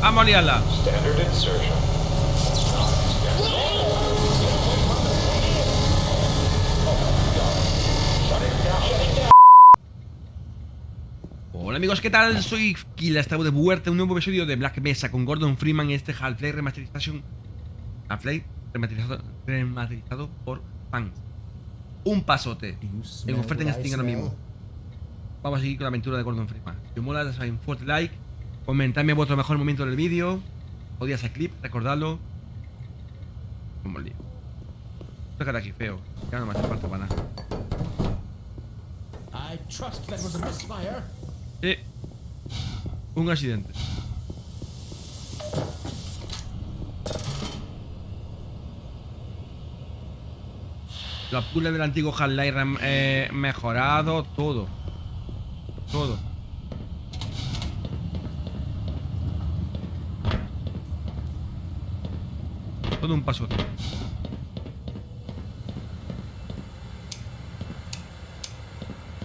Vamos a liarla. Standard insertion. Hola amigos, ¿qué tal? Soy Kila, estamos de vuelta a un nuevo episodio de Black Mesa con Gordon Freeman en este Half-Life Remasterization Half-Life remasterizado, remasterizado por fans Un pasote En oferta en Steam ahora mismo Vamos a seguir con la aventura de Gordon Freeman Si os mola, dale un fuerte like Comentadme vuestro mejor momento del vídeo Podía ser clip, recordadlo al lío aquí, feo Ya no me hace falta para nada I trust that was a misfire. Sí. Un accidente. Los puzzles del antiguo Half-Life eh, mejorado todo. Todo. Todo un paso.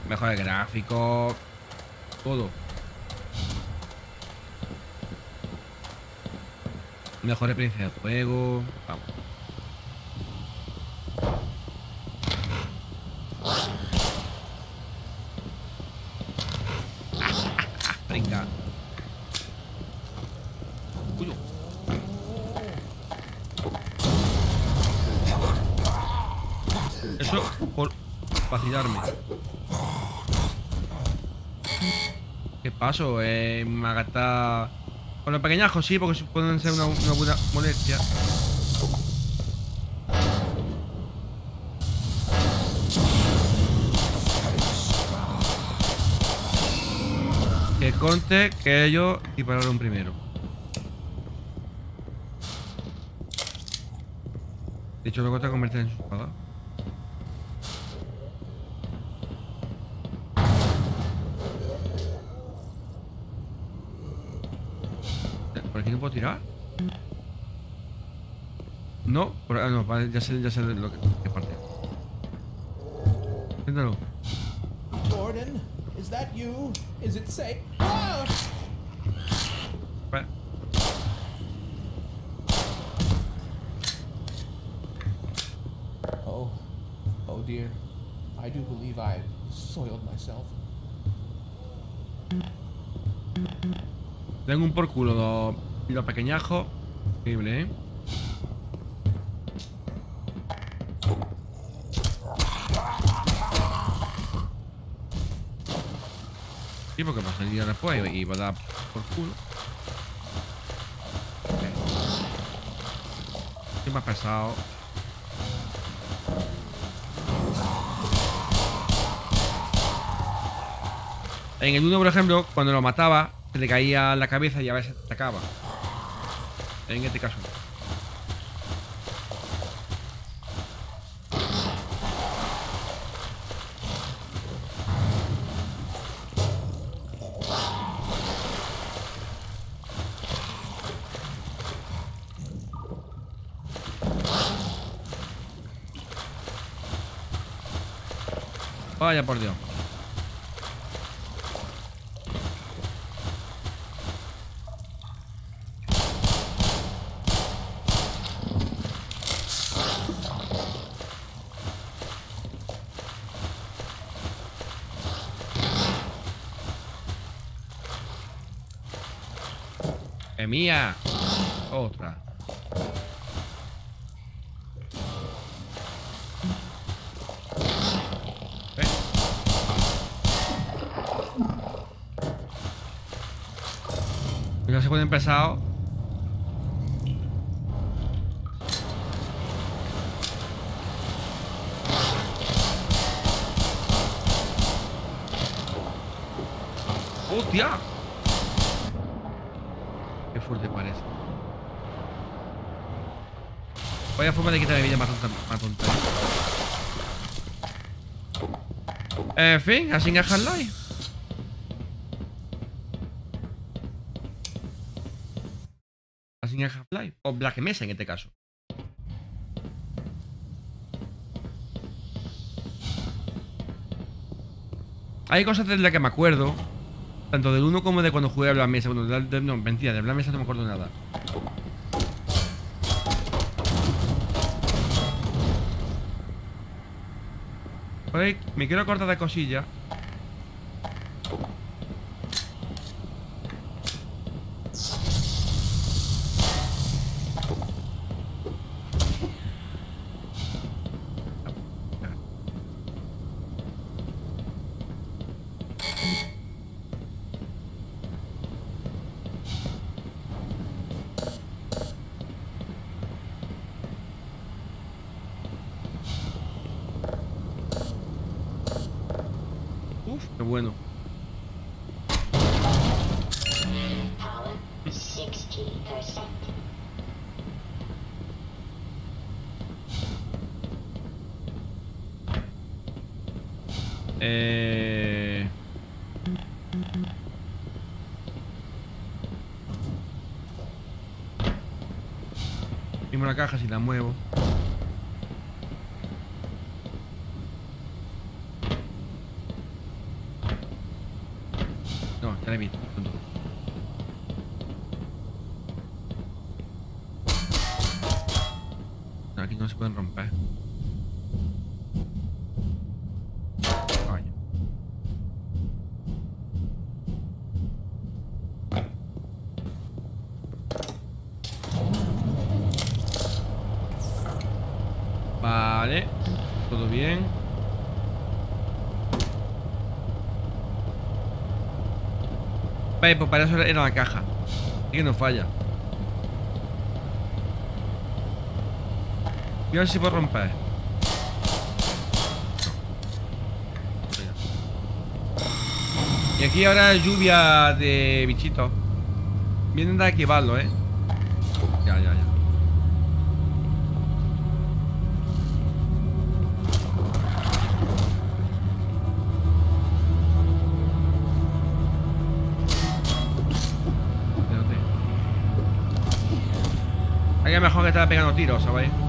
Mejor el gráfico. Todo. Mejor experiencia de juego. Venga. Uy. Eso por vacilarme. ¿Qué paso? Eh, me. Con los pequeñajos sí, porque pueden ser una, una buena molestia. Que conte que ellos dispararon primero. De hecho, luego te convierte en su espada. ¿Por aquí no puedo tirar? No, por, ah, no, vale, ya sé, ya sé lo que, qué parte. Inténtalo. Gordon, is that you? Is it safe? Ah! Vale. Oh, oh dear. I do believe I soiled myself. Tengo un por culo los pequeñajos. Increíble, ¿eh? Sí, porque va a salir después y va a dar por culo. Ok. Estoy más pesado. En el 1, por ejemplo, cuando lo mataba, se le caía la cabeza y a veces atacaba. En este caso. Vaya por Dios. ¡Es mía! Otra. ¿Eh? No se puede empezar. ¡Hostia! Qué fuerte parece. Vaya forma de quitar vida más tonta. Más tonta. En fin, así en Half-Life. O Black Mesa en este caso. Hay cosas de las que me acuerdo. Tanto del 1 como de cuando jugué a la mesa. Bueno, del- del- no, mentira, de la mesa no me acuerdo nada. Ahí, me quiero cortar de cosilla. Caja si la muevo. No, he visto. tonto. No, aquí no se pueden romper. Vaya. Vale. Todo bien. Vale, pues para eso era la caja. Así que no falla. Y a ver si puedo romper. Y aquí ahora lluvia de bichitos. Vienen de activarlo, ¿eh? Mejor que estar pegando tiros, ¿sabéis?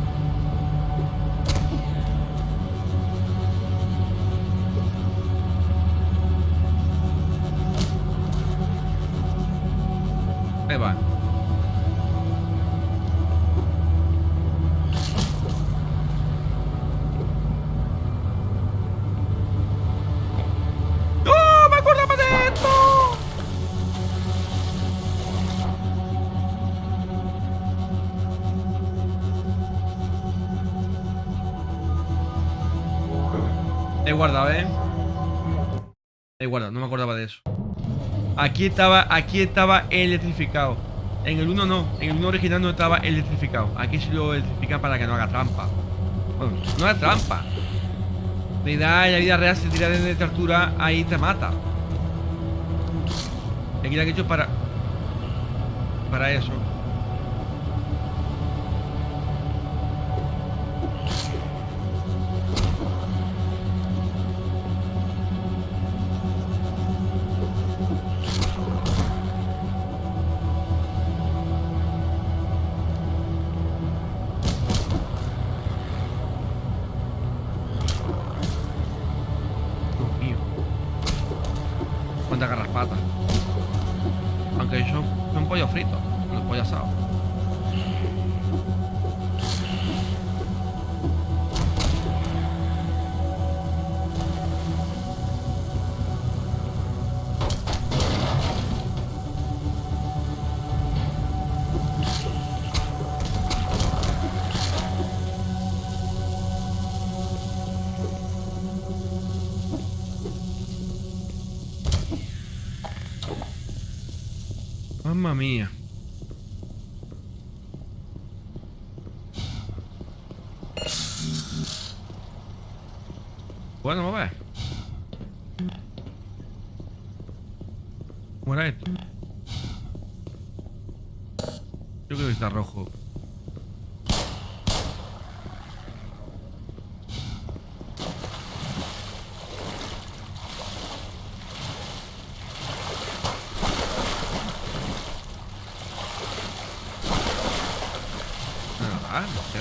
He guardado, no me acordaba de eso. Aquí estaba, aquí estaba electrificado. En el 1 no, en el 1 original no estaba electrificado. Aquí sí lo electrifican para que no haga trampa. Bueno, no haga trampa. Le da en la vida real, si te tira desde altura, ahí te mata. Aquí lo han hecho para. Para eso. Mamma mía. Bueno, vamos a ver. ¿Cómo era esto? Yo creo que está rojo. Ah, no sé.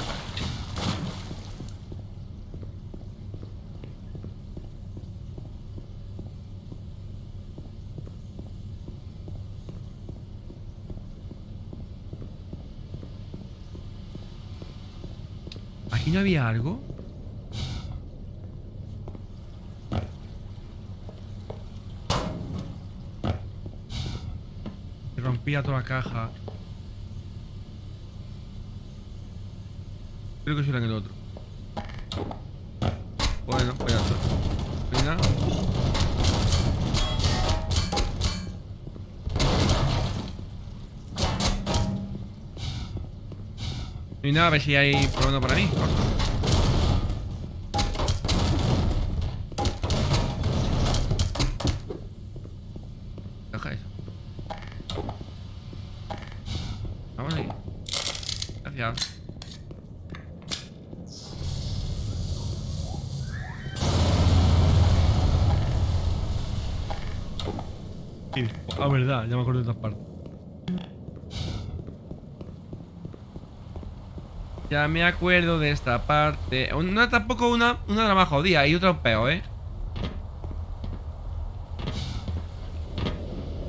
¿Aquí había algo? Se rompía toda la caja. Creo que será en el otro. Bueno, pues ya está. Venga. Y nada, a ver si hay problema para mí. Deja eso. Vamos ahí. Gracias. Ah, verdad, ya me acuerdo de esta parte. Ya me acuerdo de esta parte. Es tampoco una, una las más jodidas, hay otra peor, ¿eh?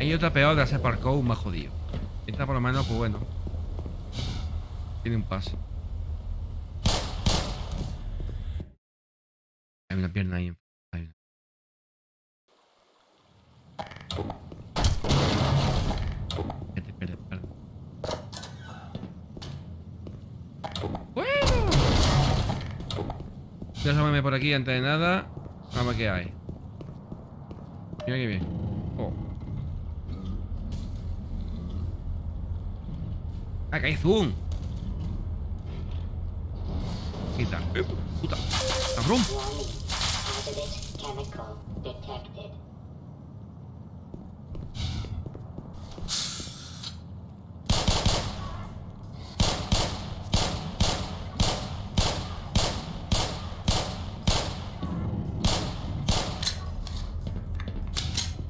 Hay otra peor de hacer parkour más jodido. Esta por lo menos, pues bueno. Tiene un pase. Hay una pierna ahí. Hay una. Voy a asomarme por aquí antes de nada. Vamos a ver qué hay. Mira qué bien. Oh. Ah, que hay zoom. Quita. Eh, puta. Cabrón.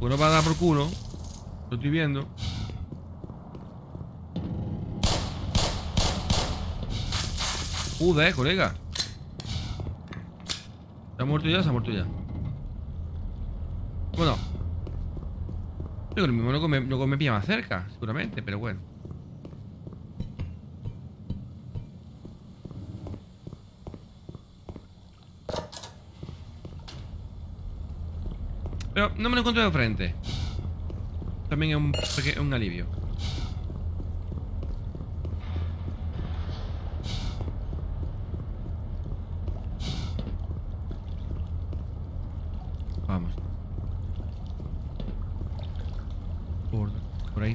Uno va a dar por culo. Lo estoy viendo. Joder, colega. ¿Se ha muerto ya? Se ha muerto ya. Bueno. Yo creo que mismo luego me, luego me pilla más cerca, seguramente, pero bueno. Pero no me lo encuentro de frente. También es un, un alivio. Vamos. Por, por ahí.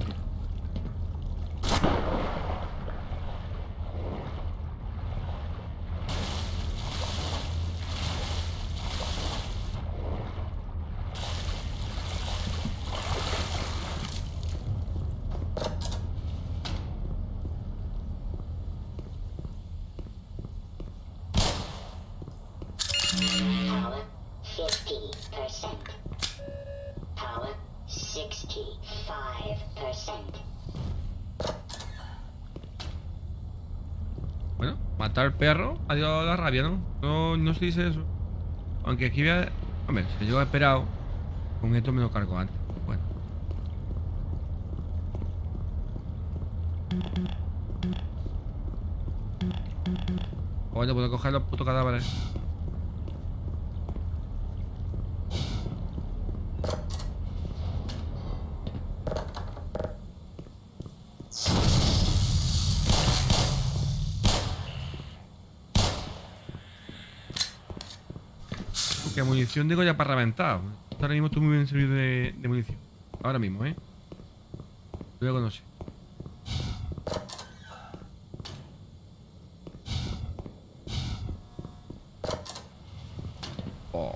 Power 50%. Power 65%. Bueno, matar al perro ha dio la rabia, ¿no? No, no se dice eso. Aunque aquí había... Hombre, si yo he esperado, con esto me lo cargo antes. Bueno. Bueno, puedo coger los putos cadáveres. Que munición digo ya para reventar. Ahora mismo estoy muy bien servido de, de munición. Ahora mismo, ¿eh? Luego no sé. Oh.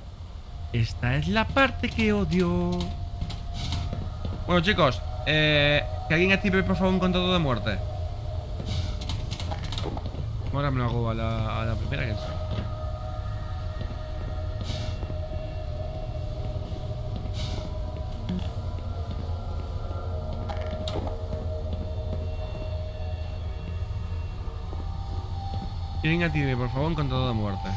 Esta es la parte que odio. Bueno, chicos, eh, que alguien active por favor un contador de muerte. Ahora me lo hago a la, a la primera que sea. Que venga Tibe, por favor, con toda muerta.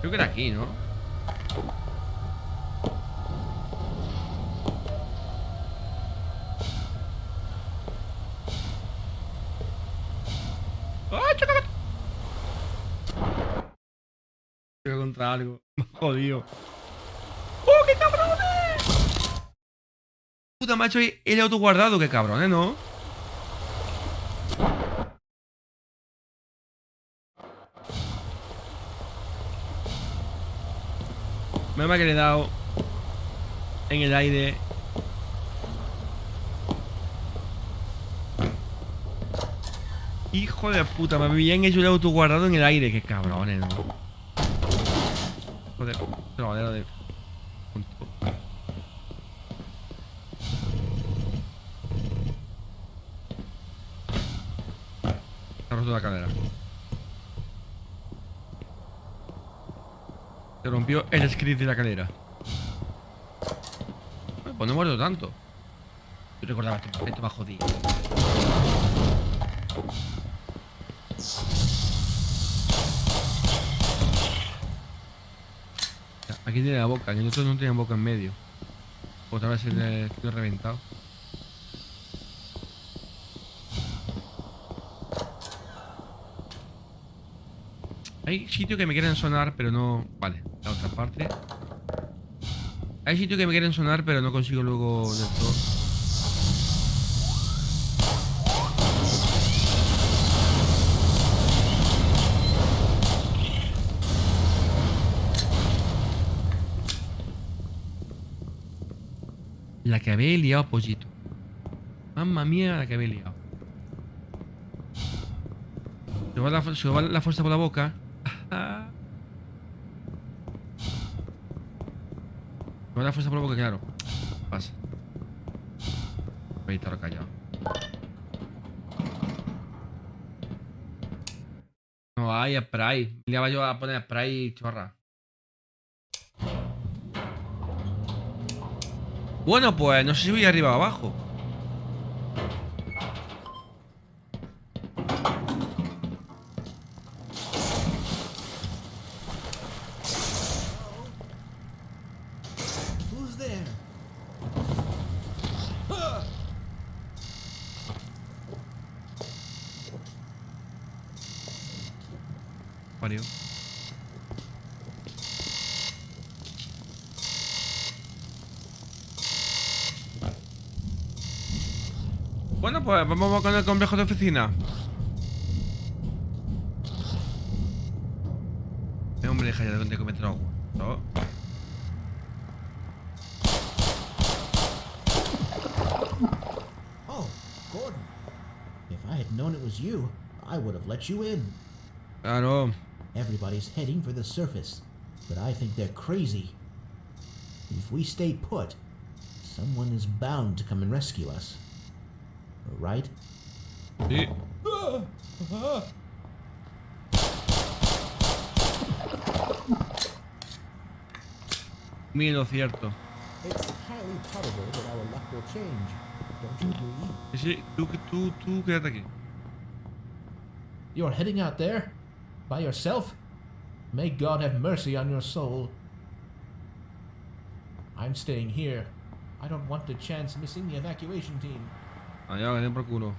Creo que era aquí, ¿no? Jodido. ¡Oh, qué cabrones! Puta, macho, el auto guardado, qué cabrones, ¿no? Me ha que le he dado en el aire. Hijo de puta, me habían hecho el auto guardado en el aire. Qué cabrones, ¿no? Joder, trovadero de... Se ha roto la cadera. Se rompió el script de la cadera. Pues no he muerto tanto. Yo recordaba este más jodido. Aquí tiene la boca, en el otro no tenía boca en medio. Otra vez el estoy reventado. Hay sitios que me quieren sonar, pero no... Vale, la otra parte. Hay sitios que me quieren sonar, pero no consigo luego del todo. La que había liado, pollito. Mamma mía, la que había liado. Se va la, fuerza por la boca. Se va la fuerza por la boca, claro. Pasa. Voy a callado. No hay spray. Le iba yo a poner spray y chorra. Bueno, pues no sé si voy arriba o abajo. Vamos con el complejo de oficina. Eh, hombre, deja ya de cometer agua. ¿no? Oh, Gordon. If I had known it was you, I would have let you in. Claro. Everybody's heading for the surface, but I think they're crazy. If we stay put, someone is bound to come and rescue us. Right? Muy lo cierto. It's highly probable that our luck will change. Don't you agree? Sí, sí, tú, tú, tú quédate aquí. You're heading out there? By yourself? May God have mercy on your soul. I'm staying here. I don't want to chance missing the evacuation team. Allá, que por culo.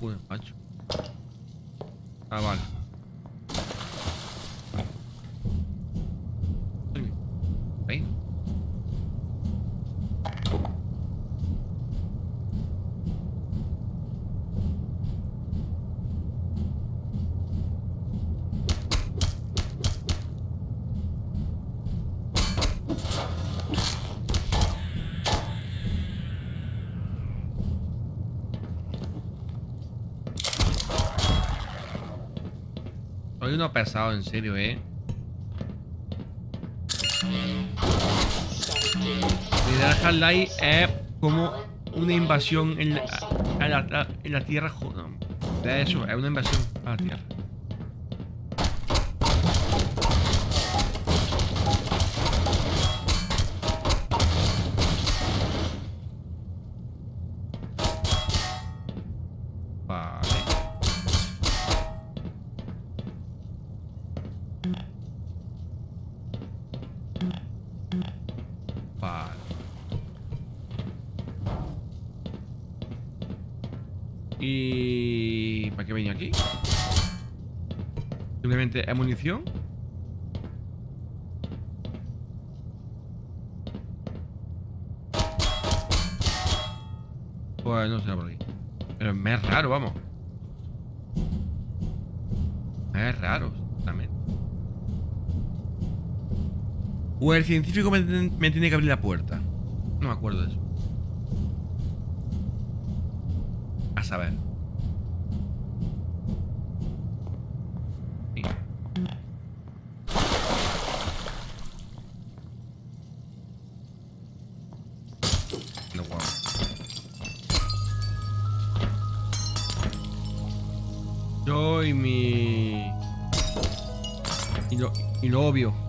Joder, macho. Ah, vale. Uy, Ahí. Soy uno pesado, en serio, eh. De Half-Life es como una invasión en la, a la- Tierra. no, eso, es una invasión a la Tierra. Es munición. Pues no sé por aquí. Pero me es raro, vamos. Me es raro, también. O el científico me, me tiene que abrir la puerta. No me acuerdo de eso. A saber. Obvio.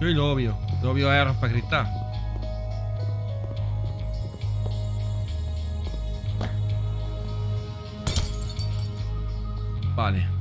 Y lo obvio. Lo obvio es para cristal. Vale.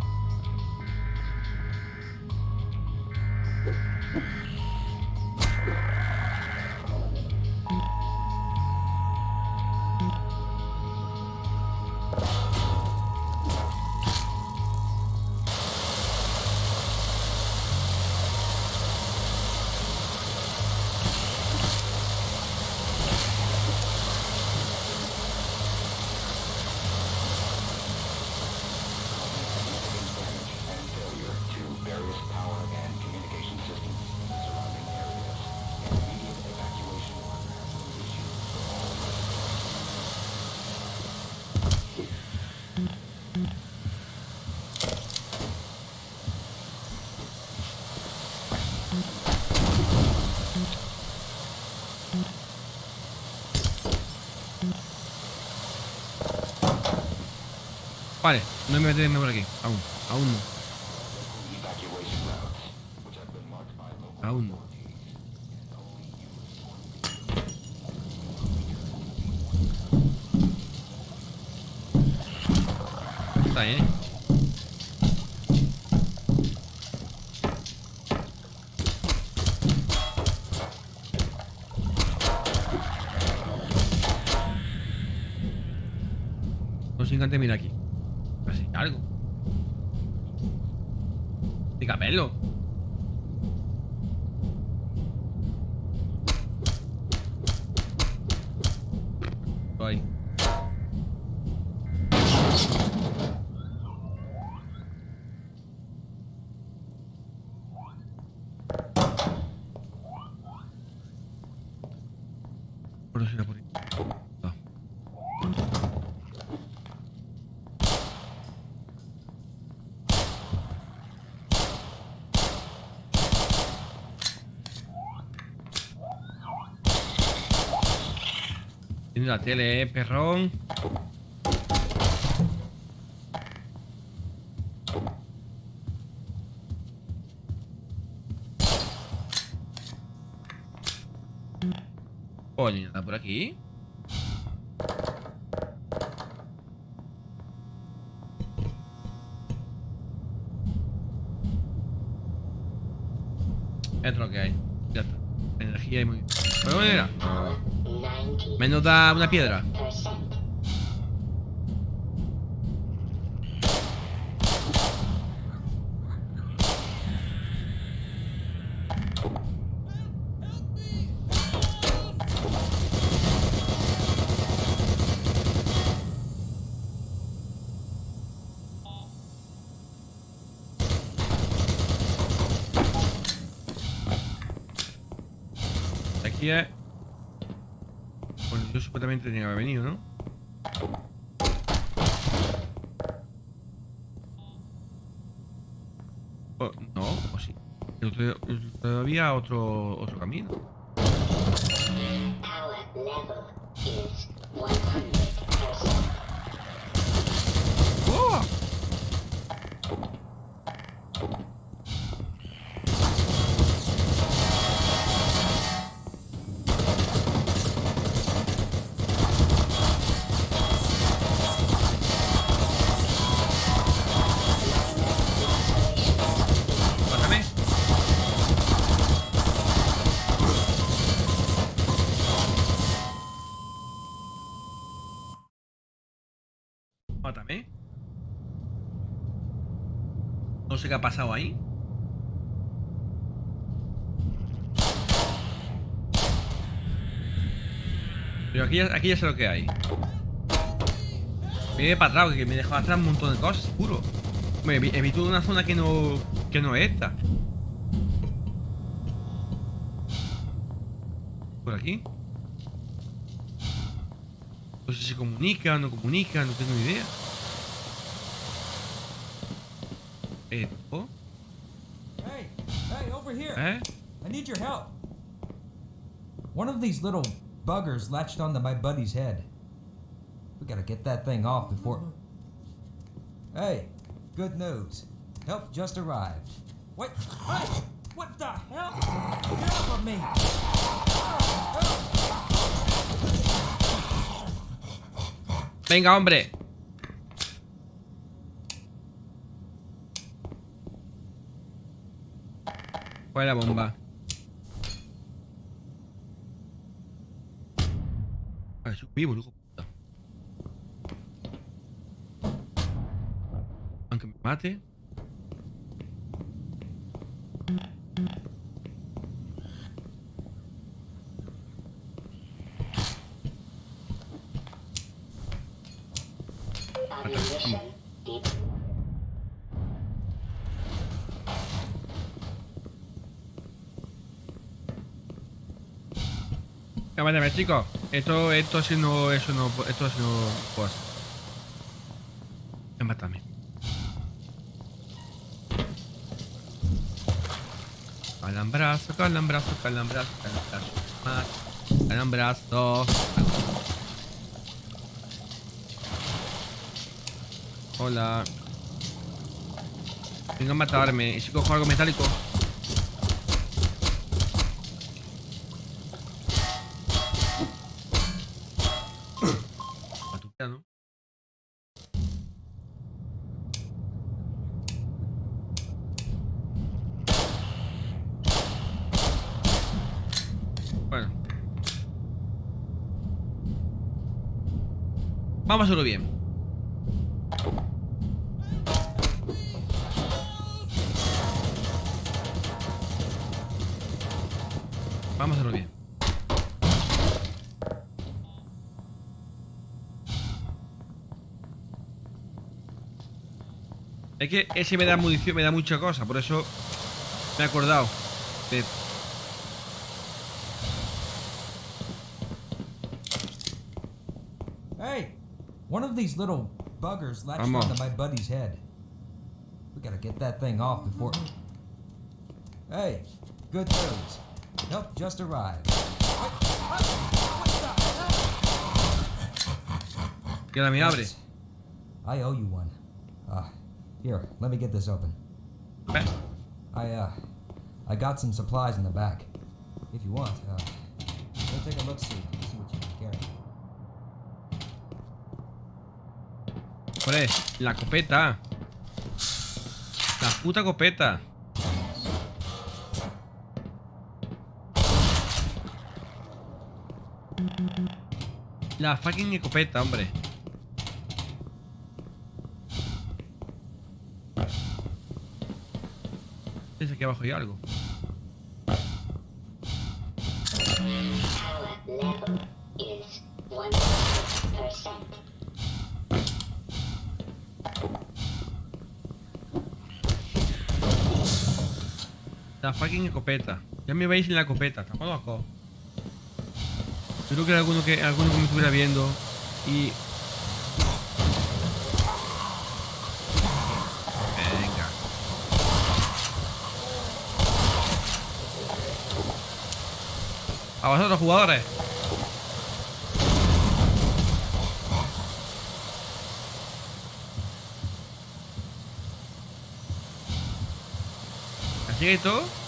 No me meterme por aquí. Aún, aún no. Aún no. Está bien. Dígamelo. Ahí. Por eso era por ahí. No. Tiene la tele, eh, perrón. Coño, ¿está por aquí? Es lo que hay. Menos da una piedra. Aquí es. Bueno, yo supuestamente tenía que haber venido, ¿no? O- no, o sí. Pero to- todavía otro, otro camino. Power level is 100%. Ha pasado ahí. Pero aquí aquí ya sé lo que hay. Me viene para atrás, que me dejó atrás un montón de cosas, seguro. Me visto una zona que no, que no es esta. Por aquí. No sé si comunica no comunica, no tengo ni idea. Esto, Hey, hey, over here. ¿eh? I need your help. One of these little buggers latched onto my buddy's head. We gotta get that thing off before. Hey, good news. Help just arrived. Wait, hey, what the hell? Get off of me! Venga, hombre. ¿Cuál es la bomba? Ah, vivo, puta. Aunque me mate. Vale, vale, chicos. Esto, esto si no, eso no, esto si no puedo hacer. Mátame. Calambrazo, calambrazo, calambrazo, calambrazo. Más. Calambrazo. Hola. Venga a matarme. ¿Y si cojo algo metálico? Vamos a hacerlo bien. Vamos a hacerlo bien. Es que ese me da munición, me da mucha cosa, por eso me he acordado. de- these little buggers latched Vamos. onto my buddy's head. We gotta get that thing off before. Hey, good news. Help just arrived. Get what? What the hell? Que ahora me abre. Thanks. I owe you one. Uh, here, let me get this open. I, uh, I got some supplies in the back. If you want, uh, we'll take a look Joder, la copeta. La puta copeta. La fucking escopeta, hombre. Dice aquí abajo hay algo. La fucking escopeta. Ya me veis en la escopeta, locos. Yo creo que era alguno que, alguno que me estuviera viendo y. Venga. A vosotros, jugadores. ¿Así que todo?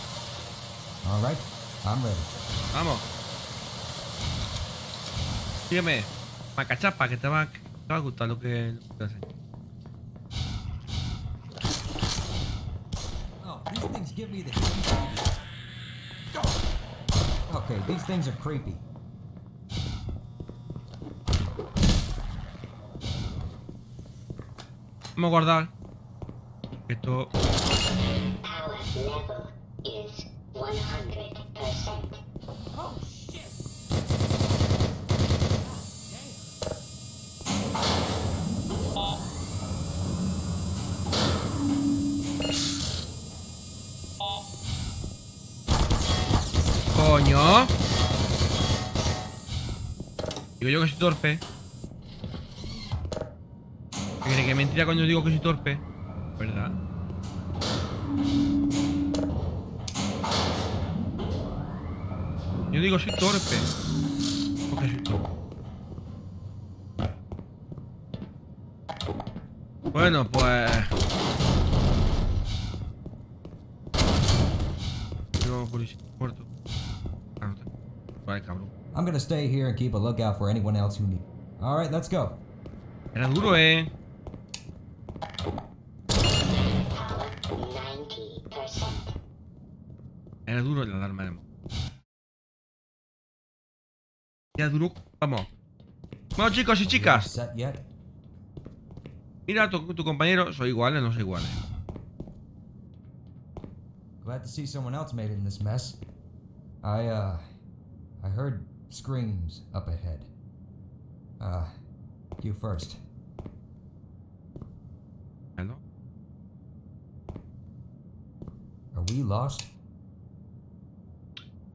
All right, I'm ready. Vamos. Sígueme. Macachapa, que te va, te va a gustar lo que, lo que hacen. Oh, these things give me the. Okay, these things are creepy. Vamos a guardar. Esto. Coño. Digo yo que soy torpe. ¿Qué cree que mentira cuando digo que soy torpe? ¿Verdad? Yo digo soy torpe. Porque soy torpe. Bueno, pues muerto. Ah, no está. Vale, cabrón. I'm gonna stay here and keep a lookout for anyone else who need. All right, let's go. Era duro, eh. Power 90%. Era duro la alarma Era duro. Vamos. Bueno, chicos y chicas. Mira, tu, tu compañero. Soy iguales, no soy iguales. Glad to see someone else made it in this mess. I, uh, I heard screams up ahead. Uh, you first. ¿No? Are we lost?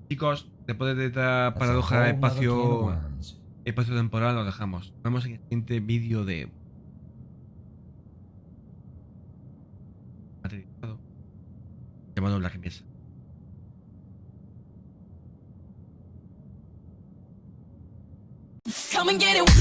Chicos, después de esta paradoja espacio espacio temporal, lo dejamos. Nos vemos en el siguiente vídeo de. Llamado Black Mesa. Get it.